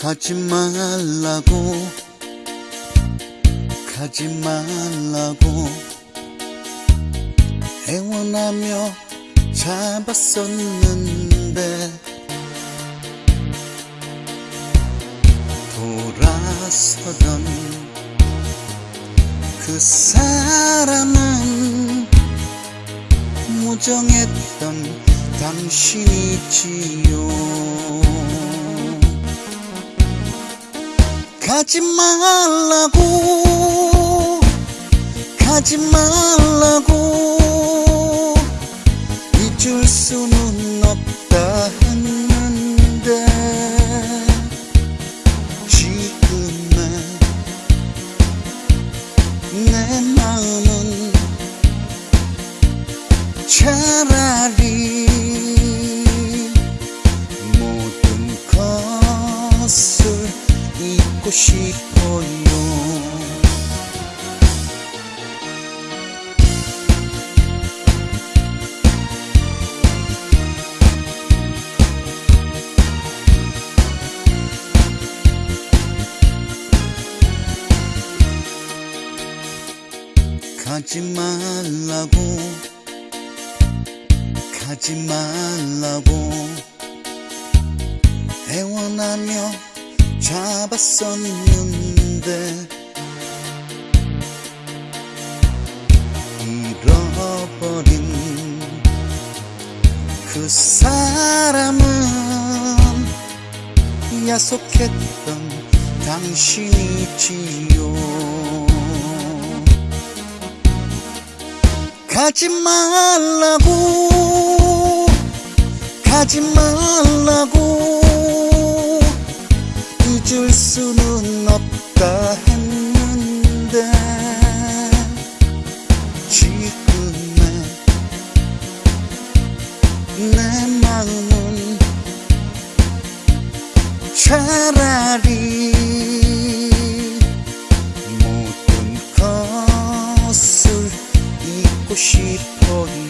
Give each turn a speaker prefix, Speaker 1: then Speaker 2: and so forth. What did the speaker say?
Speaker 1: 가지 말라고. 가지 말라고. 애원하며 잡았었는데 돌아서던 그 사람은 무정했던 당신이지요 가지 말라고 가지 말라고. 잊을 수는 없다 했는데 지금의 내 마음은 차라리 잊고 싶어요. 가지 말라고 가지 말라고. 애원하며 잡았었는데 잃어버린 그 사람은 약속했던 당신이지요. 가지 말라고 가지 말라고 수는 없다 했는데 지금의 내 마음은 차라리 모든 것을 잊고 싶어요